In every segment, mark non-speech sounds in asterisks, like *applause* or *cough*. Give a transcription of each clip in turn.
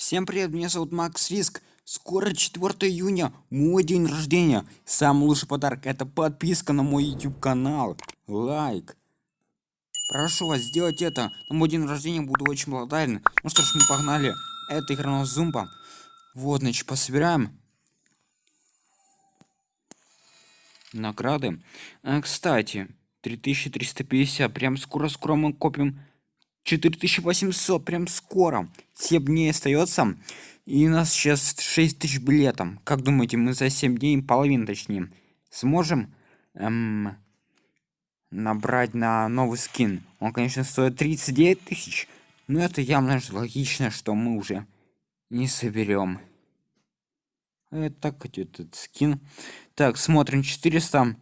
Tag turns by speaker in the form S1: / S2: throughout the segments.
S1: Всем привет, меня зовут Макс Риск. Скоро 4 июня, мой день рождения. Самый лучший подарок это подписка на мой YouTube канал. Лайк. Прошу вас сделать это. На мой день рождения буду очень благодарен. Ну что ж, мы погнали. Это игра зумба. Вот, значит, пособираем. Награды. А, кстати, 3350. Прям скоро-скоро мы копим 4800 прям скоро. 7 дней остается и у нас сейчас 6000 билетов. Как думаете мы за 7 дней половину точнее сможем эм, набрать на новый скин? Он конечно стоит 39 тысяч но это явно же логично что мы уже не соберем это так этот скин. Так смотрим 400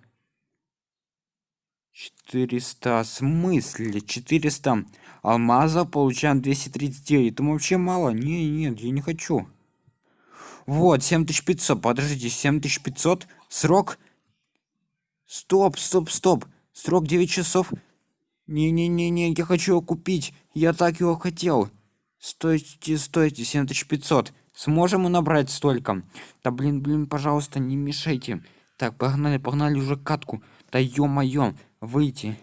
S1: 400 смысле 400 алмаза получаем 239 это вообще мало. Не нет я не хочу. Вот 7500 подождите 7500 срок? Стоп стоп стоп. Срок 9 часов? Не не не не я хочу его купить. Я так его хотел. Стойте стойте 7500 сможем мы набрать столько? Да блин блин пожалуйста не мешайте. Так погнали погнали уже катку. Да ё-моё выйти.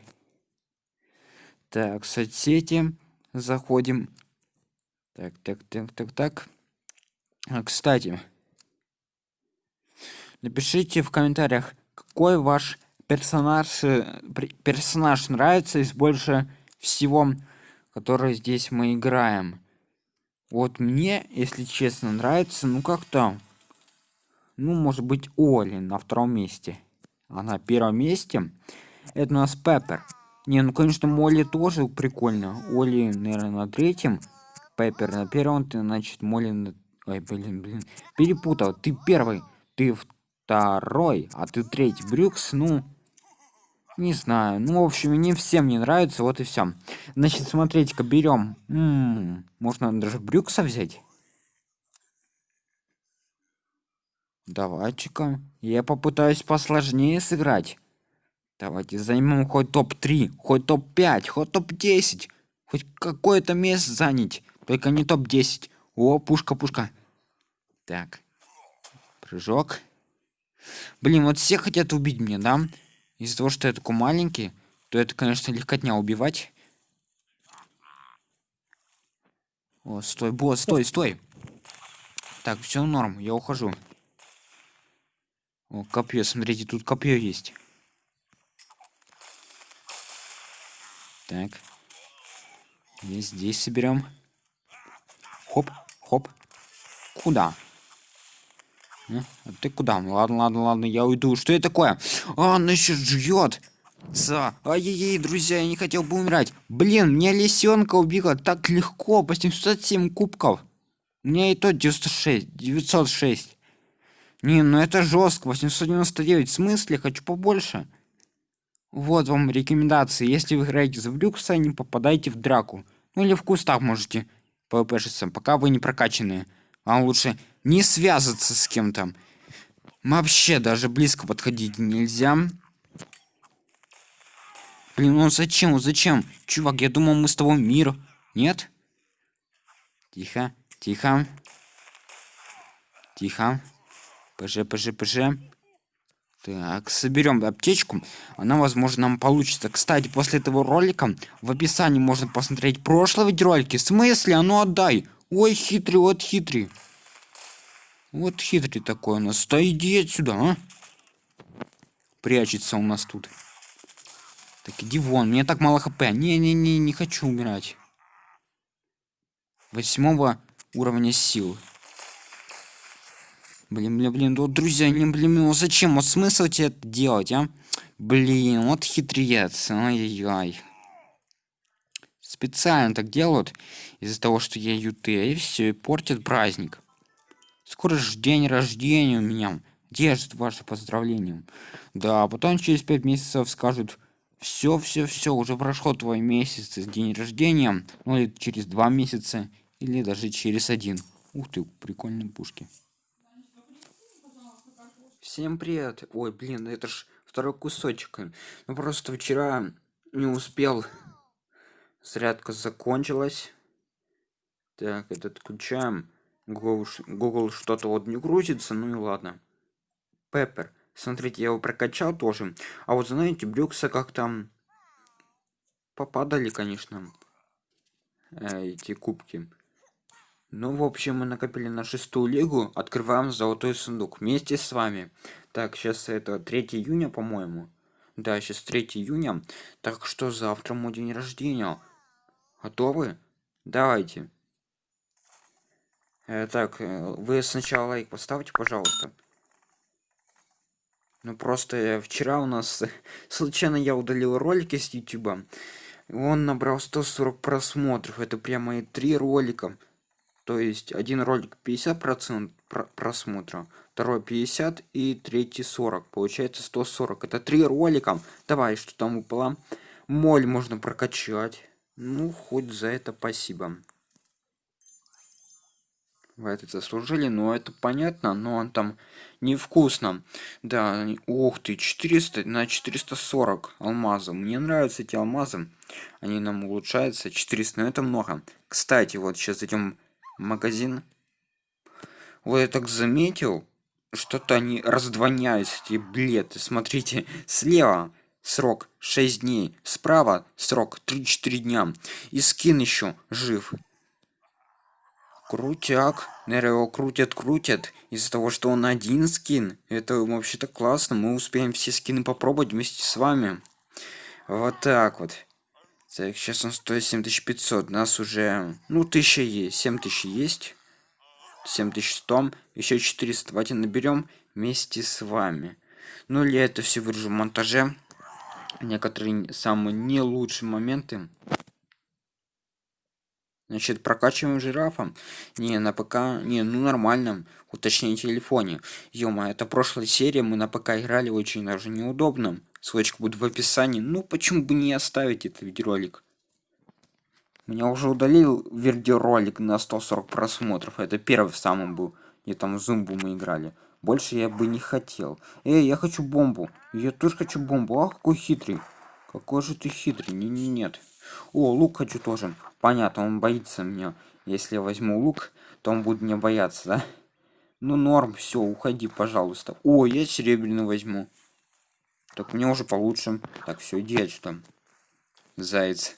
S1: Так соцсети. Заходим. Так так так так так. А, кстати напишите в комментариях какой ваш персонаж э, персонаж нравится из больше всего который здесь мы играем. Вот мне если честно нравится ну как-то ну может быть оли на втором месте. А на первом месте это у нас пеппер не ну конечно молли тоже прикольно. Оли наверное на третьем. Пеппер на первом ты значит молли на... ой блин блин перепутал. Ты первый ты второй а ты третий. Брюкс ну не знаю. Ну в общем не всем не нравится вот и все значит смотрите-ка берем м-м, можно даже брюкса взять? Давайте-ка я попытаюсь посложнее сыграть давайте займем хоть топ-3 хоть топ-5 хоть топ-10 хоть какое-то место занять только не топ-10 о пушка пушка. Так прыжок. Блин вот все хотят убить меня да? Из-за того что я такой маленький то это конечно легкотня убивать. О стой босс стой стой. Так все норм я ухожу. О копье смотрите тут копье есть Так. И здесь соберем. Хоп, хоп. Куда? А, ты куда? Ладно, ладно, ладно, я уйду. Что это такое? А, она еще ждет. За. Ай-яй-яй, друзья, я не хотел бы умирать. Блин, мне лисенка убила так легко, по 707 кубков. У меня и то 96, 906. Не, ну это жестко, 899. В смысле? Хочу побольше. Вот вам рекомендации. Если вы играете за Брюкса, не попадайте в драку. Ну или в кустах можете пвпшиться, пока вы не прокачанные. Вам лучше не связываться с кем-то. Вообще даже близко подходить нельзя. Блин, ну зачем, зачем? Чувак, я думал, мы с тобой мир. Нет? Тихо, тихо. Тихо. ПЖ, ПЖ, ПЖ. Так, соберем аптечку. Она, возможно, нам получится. Кстати, после этого ролика в описании можно посмотреть прошлые видеоролики. В смысле? А ну отдай. Ой, хитрый, вот хитрый. Вот хитрый такой у нас. Да иди отсюда, а. Прячется у нас тут. Так, иди вон. Мне так мало хп. Не-не-не, не хочу умирать. Восьмого уровня сил. Блин, блин, блин, вот, друзья, не, блин, ну зачем? Вот смысл тебе это делать, а? Блин, вот хитрец, ай-яй-яй. Специально так делают из-за того, что я ют, и все, и портят праздник. Скоро же день рождения у меня. Держит ваше поздравление. Да, а потом через пять месяцев скажут, все, все, все, уже прошло твой месяц, день рождения, ну или через два месяца, или даже через один. Ух ты, прикольные пушки. Всем привет. Ой, блин, это ж второй кусочек. Ну просто вчера не успел. Зарядка закончилась. Так, это отключаем. Google, Google что-то вот не грузится, ну и ладно. Пеппер. Смотрите, я его прокачал тоже. А вот знаете, Брюкса как там попадали, конечно, э, эти кубки. Ну, в общем, мы накопили на шестую лигу. Открываем золотой сундук вместе с вами. Так, сейчас это 3 июня, по-моему. Да, сейчас 3 июня. Так что завтра мой день рождения. Готовы? Давайте. Э, так, э, вы сначала лайк поставьте, пожалуйста. Ну просто э, вчера у нас *laughs* случайно я удалил ролики с YouTube. Он набрал 140 просмотров. Это прямо и три ролика. То есть один ролик 50 процент просмотра, второй 50 и третий 40. Получается 140. Это три ролика. Давай, что там упало? Моль можно прокачать. Ну, хоть за это спасибо. Вы это заслужили, но это понятно, но он там невкусно. Да, ух ты, 400 на 440 алмазов. Мне нравятся эти алмазы. Они нам улучшаются. 400, но это много. Кстати, вот сейчас идем магазин. Вот я так заметил, что-то они раздвоняются, эти билеты. Смотрите, слева срок 6 дней, справа срок 3-4 дня. И скин еще жив. Крутяк. Наверное, его крутят-крутят из-за того, что он один скин. Это вообще-то классно. Мы успеем все скины попробовать вместе с вами. Вот так вот. Так, сейчас он стоит 7500. Нас уже... Ну, 1000 есть. 7000 есть. 7100. Еще 400. Давайте наберем вместе с вами. Ну, или это все выражу в монтаже. Некоторые самые не лучшие моменты. Значит, прокачиваем жирафа. Не, на ПК... Не, ну нормально. Уточнее телефоне. Ё-моё, это прошлая серия, мы на ПК играли очень даже неудобно. Ссылочка будет в описании. Ну, почему бы не оставить этот видеоролик? Меня уже удалил видеоролик на 140 просмотров. Это первый в самом был. Где там зумбу мы играли. Больше я бы не хотел. Эй, я хочу бомбу. Я тоже хочу бомбу. Ах, какой хитрый. Какой же ты хитрый. Не-не, нет. О, лук хочу тоже. Понятно, он боится меня. Если я возьму лук, то он будет меня бояться, да? Ну, норм, все, уходи, пожалуйста. О, я серебряный возьму. Так мне уже получше. Так, все, иди отсюда. Заяц.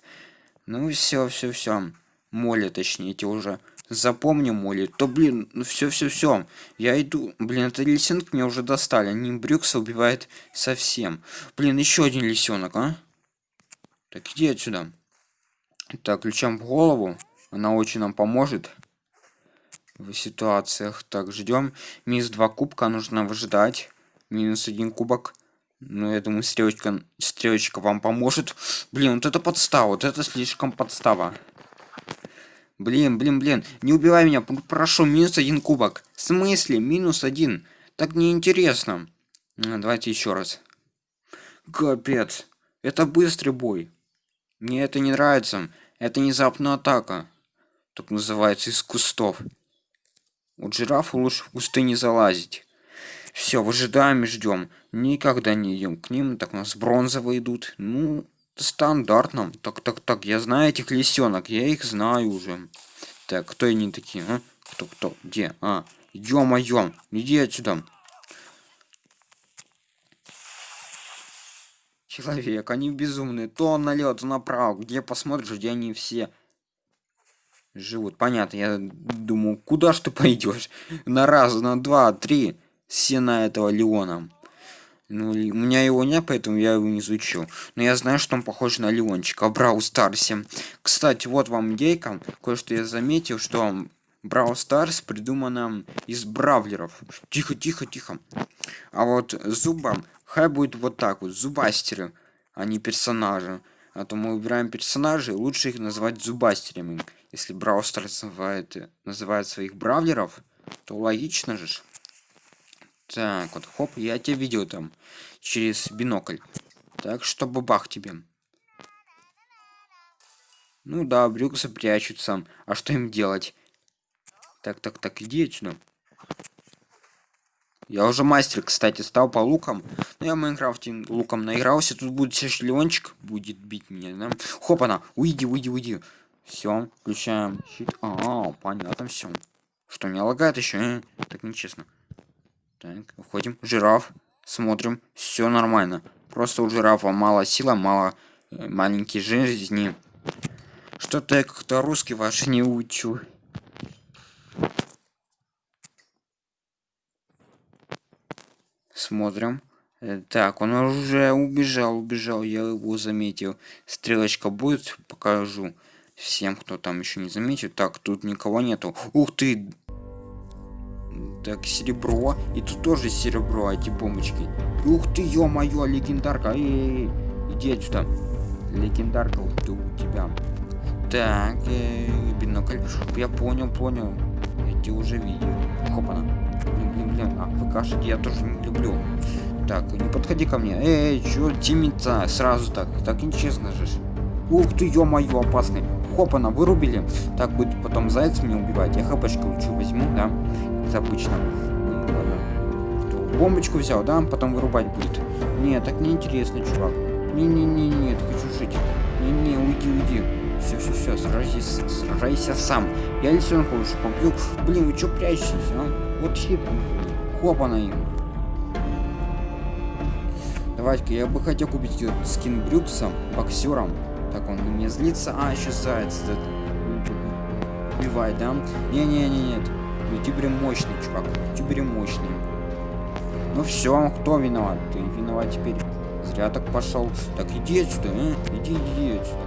S1: Ну, все, все, все. Моли, точнее, эти уже запомню моли. То, блин, ну все, все, все. Я иду. Блин, это лисенок меня уже достали. Они Брюкса убивает совсем. Блин, еще один лисенок, а? Так, иди отсюда. Так, ключом в голову. Она очень нам поможет в ситуациях. Так, ждем. Минус 2 кубка нужно выжидать. Минус один кубок. Ну, я думаю, стрелочка, стрелочка вам поможет. Блин, вот это подстава. Вот это слишком подстава. Блин, блин, блин. Не убивай меня. Прошу, минус один кубок. В смысле? Минус один. Так неинтересно. Давайте еще раз. Капец. Это быстрый бой. Мне это не нравится. Это внезапная атака. Так называется из кустов. У жирафа лучше в кусты не залазить. Все, выжидаем и ждем. Никогда не идем к ним. Так у нас бронзовые идут. Ну, стандартно. Так, так, так. Я знаю этих лисенок. Я их знаю уже. Так, кто они такие, а? Кто, кто? Где? А, ё-моё. Иди отсюда. Человек, они безумные. То налет, то направо. Где посмотришь, где они все живут. Понятно, я думаю, куда ж ты *laughs* пойдешь? На раз, на два, три сена этого Леона. Ну, у меня его нет, поэтому я его не изучил. Но я знаю, что он похож на Леончика Брау Старсе. Кстати, вот вам идейка. Кое-что я заметил, что Брау Старс придумана из бравлеров. Тихо, тихо, тихо. А вот зубом Хай будет вот так вот, зубастеры, а не персонажи. А то мы выбираем персонажей, лучше их называть зубастерами. Если Браустер называет, называет своих бравлеров, то логично же. Так, вот, хоп, я тебя видел там через бинокль. Так что бабах тебе. Ну да, брюксы прячутся. А что им делать? Так, так, так, иди отсюда. Я уже мастер, кстати, стал по лукам. Но ну, я в Майнкрафте луком наигрался. Тут будет сейчас Леончик будет бить меня, да? Хоп, она, уйди, уйди, уйди. Все, включаем щит. А, -а понятно все. Что, не лагает еще? Э? Так нечестно. Так, уходим. Жираф. Смотрим. Все нормально. Просто у жирафа мало сила, мало э, маленькие жизни. Что-то я как-то русский ваш не учу. Смотрим. Э, так, он уже убежал, убежал, я его заметил. Стрелочка будет, покажу всем, кто там еще не заметил. Так, тут никого нету. Ух ты! Так, серебро. И тут тоже серебро, эти бомбочки. Ух ты, ё-моё, легендарка. Эй, эй, эй, иди отсюда. Легендарка у тебя. Так, э, бинокль. Я понял, понял. Я тебя уже видел. Хопана. Блин, блин, блин. А, ВКшек я тоже не люблю. Так, не подходи ко мне. Эй, чё, тимица, сразу так. Так нечестно же. Ух ты, ё-моё, опасный. Хопана, вырубили. Так будет потом заяц мне убивать. Я хапочку лучше возьму, да? Как обычно. Ну, бомбочку взял, да? Потом вырубать будет. Нет, так неинтересно, чувак. Не-не-не, нет, хочу жить. Не-не, уйди, уйди. Все, все, все, сражайся, сражайся сам. Я лисенка лучше побью. Блин, вы что прячетесь, а? Вот. Хопа на им. Давайте-ка, я бы хотел купить скин Брюксом, боксером. Так, он на меня злится. А, еще заяц. Убивай, да? Не-не-не, нет. Ютубер мощный, чувак. Ютубер мощный. Ну все, кто виноват? Ты виноват теперь. Зря так пошел. Так, иди отсюда, а? Иди, иди отсюда.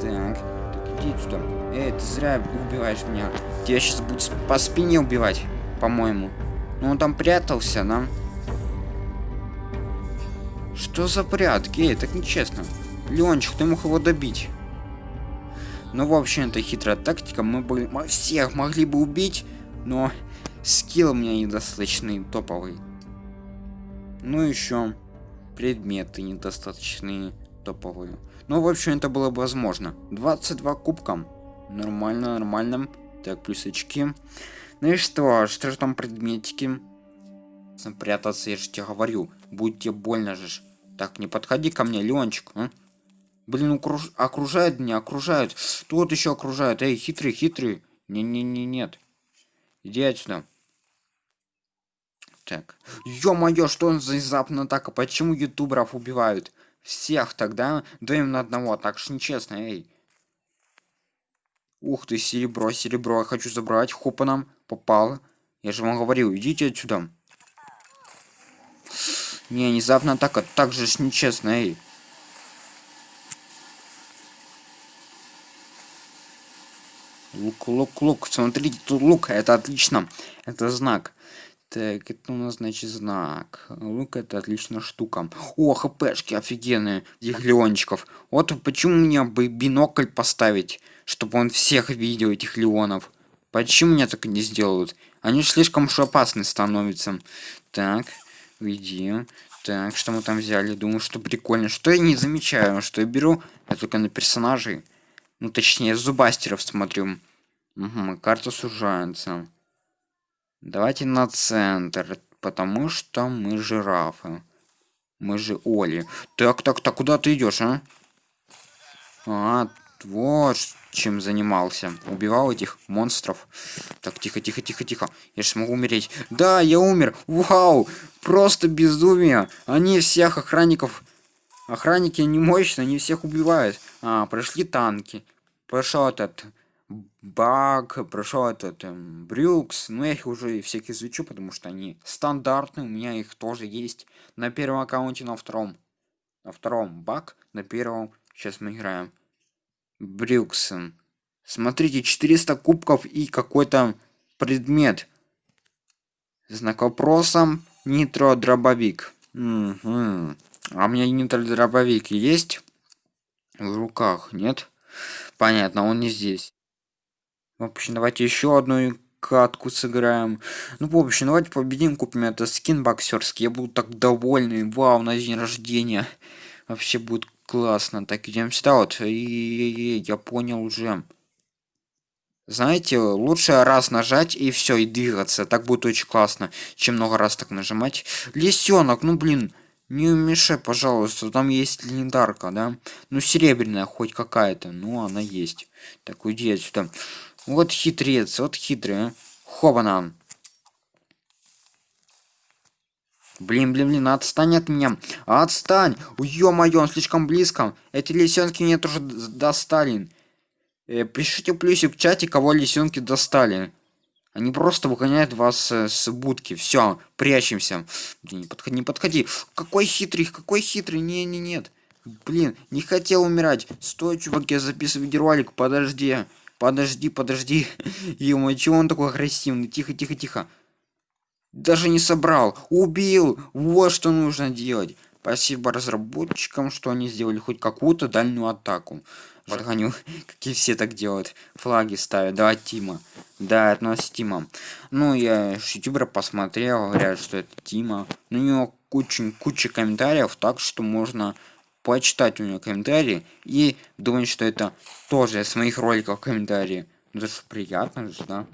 S1: Так, так иди сюда. Эй, ты зря убиваешь меня. Тебя сейчас будет по спине убивать, по-моему. Ну он там прятался, да? Что за прятки? Эй, так нечестно. Леончик, ты мог его добить. Ну, в общем, это хитрая тактика. Мы бы всех могли бы убить, но скилл у меня недостаточный, топовый. Ну, еще предметы недостаточные, топовые. Ну, в общем, это было бы возможно. 22 кубка. Нормально, нормально. Так, плюс очки. Ну и что? Что же там предметики? Прятаться, я же тебе говорю. Будет тебе больно же. Так, не подходи ко мне, Ленчик. А? Блин, окруж... окружают меня, окружают. Тут еще окружают. Эй, хитрый, хитрый. Не-не-не, нет. Иди отсюда. Так. Ё-моё, что он за внезапно так? А почему ютуберов убивают? Всех тогда даем на одного, так ж нечестно, эй. Ух ты, серебро, серебро, я хочу забрать. Хопа нам попало. Я же вам говорил, идите отсюда. Не, внезапно атака, так же ж нечестно, эй. Лук, лук, лук. Смотрите, тут лук. Это отлично. Это знак. Так, это у нас, значит, знак. Лук это отличная штука. О, хпшки офигенные. Этих леончиков. Вот почему мне бы бинокль поставить, чтобы он всех видел, этих леонов. Почему меня так не сделают? Они слишком уж опасны становятся. Так, уйди. Так, что мы там взяли? Думаю, что прикольно. Что я не замечаю, что я беру, я только на персонажей. Ну, точнее, зубастеров смотрю. Угу, карта сужается. Давайте на центр, потому что мы жирафы. Мы же Оли. Так, так, так, куда ты идешь, а? А, вот чем занимался. Убивал этих монстров. Так, тихо, тихо, тихо, тихо. Я же смогу умереть. Да, я умер. Вау! Просто безумие. Они всех охранников... Охранники не мощные, они всех убивают. А, прошли танки. Прошел этот баг, прошел этот эм, брюкс, но я их уже всех изучу, потому что они стандартные, у меня их тоже есть на первом аккаунте, на втором. На втором баг, на первом, сейчас мы играем. Брюкс. Смотрите, 400 кубков и какой-то предмет. Знак вопроса, нитро дробовик. Угу. А у меня нитро дробовик есть в руках, нет? Понятно, он не здесь. В общем, давайте еще одну катку сыграем. Ну, в общем, давайте победим, купим это скин боксерский. Я буду так довольный. Вау, на день рождения. Вообще будет классно. Так, идем сюда вот. И, я понял уже. Знаете, лучше раз нажать и все, и двигаться. Так будет очень классно, чем много раз так нажимать. Лисенок, ну блин. Не мешай, пожалуйста, там есть легендарка, да? Ну, серебряная хоть какая-то, ну, она есть. Так, уйди отсюда. Вот хитрец, вот хитрый, а? Хобана. Блин, блин, блин, отстань от меня. Отстань. Ё-моё, он слишком близко. Эти лисенки меня тоже достали. Э, пишите плюсик в чате, кого лисенки достали. Они просто выгоняют вас э, с будки. Все, прячемся. Блин, не подходи, не подходи. Какой хитрый, какой хитрый. Не, не, нет. Блин, не хотел умирать. Стой, чувак, я записываю видеоролик. Подожди. Подожди, подожди. *laughs* Ё, чего он такой агрессивный? Тихо, тихо, тихо. Даже не собрал. Убил. Вот что нужно делать. Спасибо разработчикам, что они сделали хоть какую-то дальнюю атаку. Подгоню, *laughs* какие все так делают. Флаги ставят. Да, Тима. Да, это у нас Тима. Ну, я ютубера посмотрел, говорят, что это Тима. Ну, у него куча, куча комментариев, так что можно почитать у него комментарии и думать, что это тоже с моих роликов комментарии. Ну, это же приятно же, да?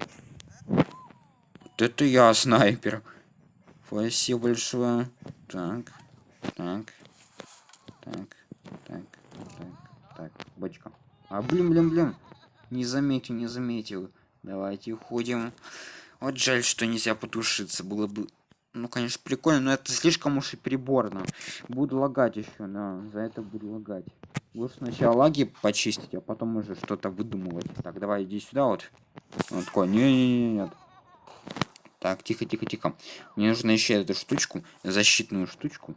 S1: Вот это я снайпер. Спасибо большое. Так, так, так, так, так, так, бочка. А, блин, блин, блин. Не заметил, не заметил. Давайте уходим. Вот жаль, что нельзя потушиться. Было бы ну, конечно, прикольно, но это слишком уж и переборно. Буду лагать еще, да, за это буду лагать. Лучше сначала лаги почистить, а потом уже что-то выдумывать. Так, давай, иди сюда вот. Он такой, не-не-не, нет. Так, тихо, тихо, тихо. Мне нужно еще эту штучку, защитную штучку.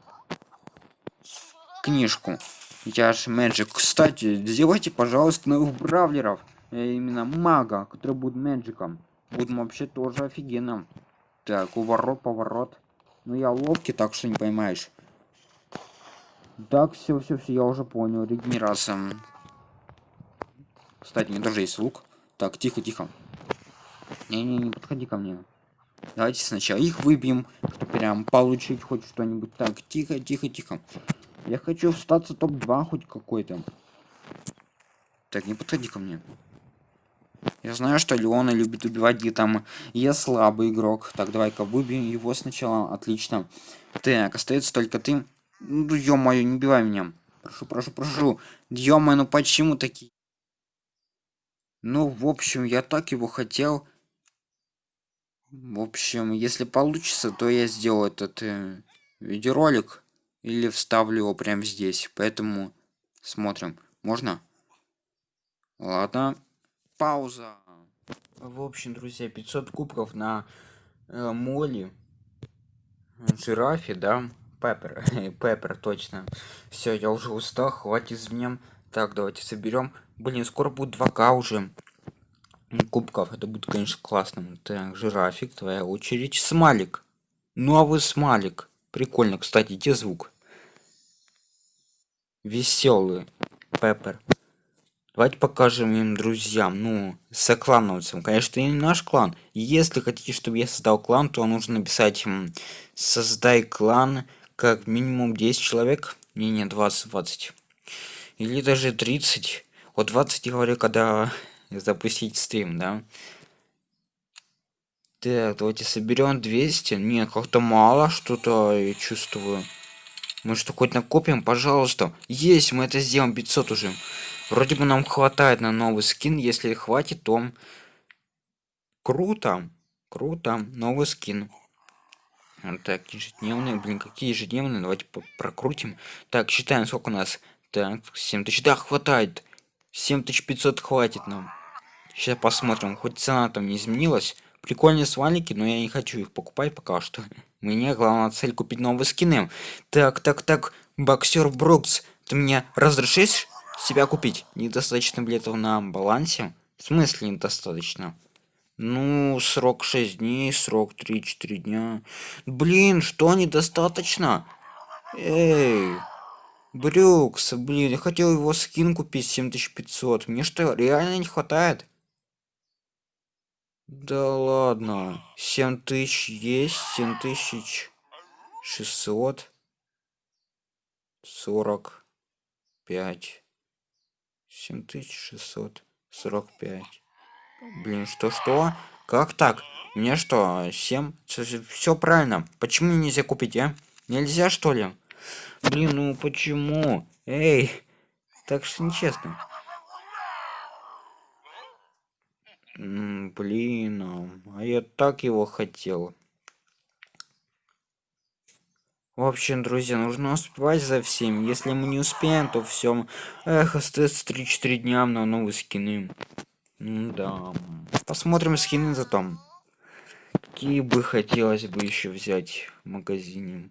S1: Книжку. Я ж Мэджик. Кстати, сделайте, пожалуйста, новых бравлеров. Именно мага, который будет Мэджиком. Будем вообще тоже офигенно. Так, уворот, поворот. Ну я ловкий, так что не поймаешь. Так, все, все, все, я уже понял. Регенерация. Кстати, у меня тоже есть лук. Так, тихо, тихо. Не-не, не подходи ко мне. Давайте сначала их выбьем, чтобы прям получить хоть что-нибудь. Так, тихо, тихо, тихо. Я хочу встаться топ-2 хоть какой-то. Так, не подходи ко мне. Я знаю, что Леона любит убивать где там. Я слабый игрок. Так, давай-ка выбьем его сначала. Отлично. Так, остается только ты. Ну, ё-моё, не убивай меня. Прошу, прошу, прошу. Ё-моё, ну почему такие? Ну, в общем, я так его хотел. В общем, если получится, то я сделаю этот э, видеоролик. Или вставлю его прямо здесь. Поэтому смотрим. Можно? Ладно пауза. В общем, друзья, 500 кубков на э, Молли, жирафе, да, Пеппер, *laughs* Пеппер, точно. Все, я уже устал, хватит с меня. Так, давайте соберем. Блин, скоро будет 2К уже кубков. Это будет, конечно, классно. Так, жирафик, твоя очередь. Смалик. Новый смалик. Прикольно, кстати, где звук? Веселый. Пеппер. Давайте покажем им друзьям, ну, соклановцам. Конечно, не наш клан. Если хотите, чтобы я создал клан, то нужно написать «Создай клан» как минимум 10 человек. Не, не, 20, 20. Или даже 30. Вот 20 я говорю, когда запустить стрим, да? Так, давайте соберем 200. Нет, как-то мало что-то, я чувствую. Мы что, хоть накопим, пожалуйста. Есть, мы это сделаем 500 уже. Вроде бы нам хватает на новый скин. Если хватит, то круто. Круто. Новый скин. Так, ежедневные. Блин, какие ежедневные? Давайте прокрутим. Так, считаем, сколько у нас. Так, 7000. Да, хватает. 7500 хватит нам. Сейчас посмотрим. Хоть цена там не изменилась. Прикольные свалики, но я не хочу их покупать пока что. *laughs* Мне главная цель купить новые скины. Так, так, так. Боксер Брукс, ты мне разрешишь себя купить. Недостаточно билетов на балансе. В смысле недостаточно? Ну, срок 6 дней, срок 3-4 дня. Блин, что недостаточно? Эй, Брюкс, блин, я хотел его скин купить 7500. Мне что, реально не хватает? Да ладно. 7000 есть, 7600. 45. 7645. Блин, что-что? Как так? Мне что, 7? Все правильно. Почему нельзя купить, а? Нельзя, что ли? Блин, ну почему? Эй, так что нечестно. М, блин а, а я так его хотел. В общем друзья нужно успевать за всем. Если мы не успеем то все эх остается 3-4 дня на новые скины. Да посмотрим скины за том какие бы хотелось бы еще взять в магазине.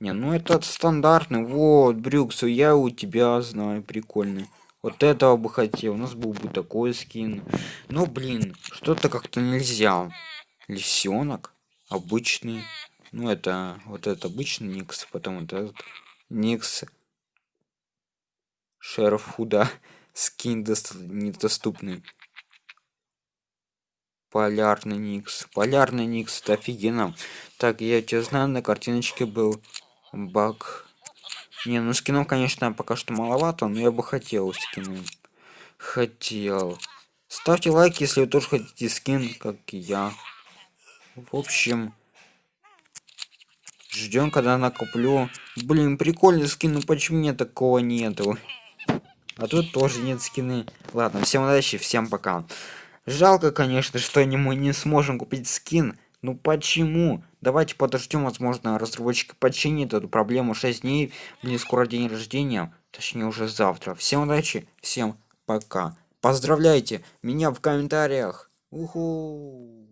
S1: Не ну этот стандартный. Вот брюксу я у тебя знаю прикольный вот этого бы хотел у нас был бы такой скин. Ну блин что-то как-то нельзя. Лисенок обычный. Ну это вот это обычный никс потом вот этот никс. Шерфуда скин недоступный. Полярный никс. Полярный никс это офигенно. Так я тебя знаю на картиночке был баг не ну скинов конечно пока что маловато но я бы хотел скины хотел. Ставьте лайк если вы тоже хотите скин как и я. В общем ждем когда накоплю. Блин прикольный скин ну почему мне такого нету? А тут тоже нет скины. Ладно всем удачи всем пока. Жалко конечно что мы не сможем купить скин ну почему? Давайте подождем возможно разработчик починит эту проблему. 6 дней мне скоро день рождения. Точнее уже завтра. Всем удачи всем пока. Поздравляйте меня в комментариях. Уху